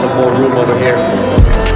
some more room over here.